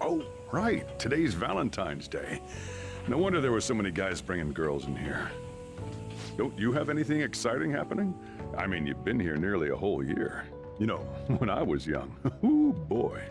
Oh, right. Today's Valentine's Day. No wonder there were so many guys bringing girls in here. Don't you have anything exciting happening? I mean, you've been here nearly a whole year. You know, when I was young, ooh boy.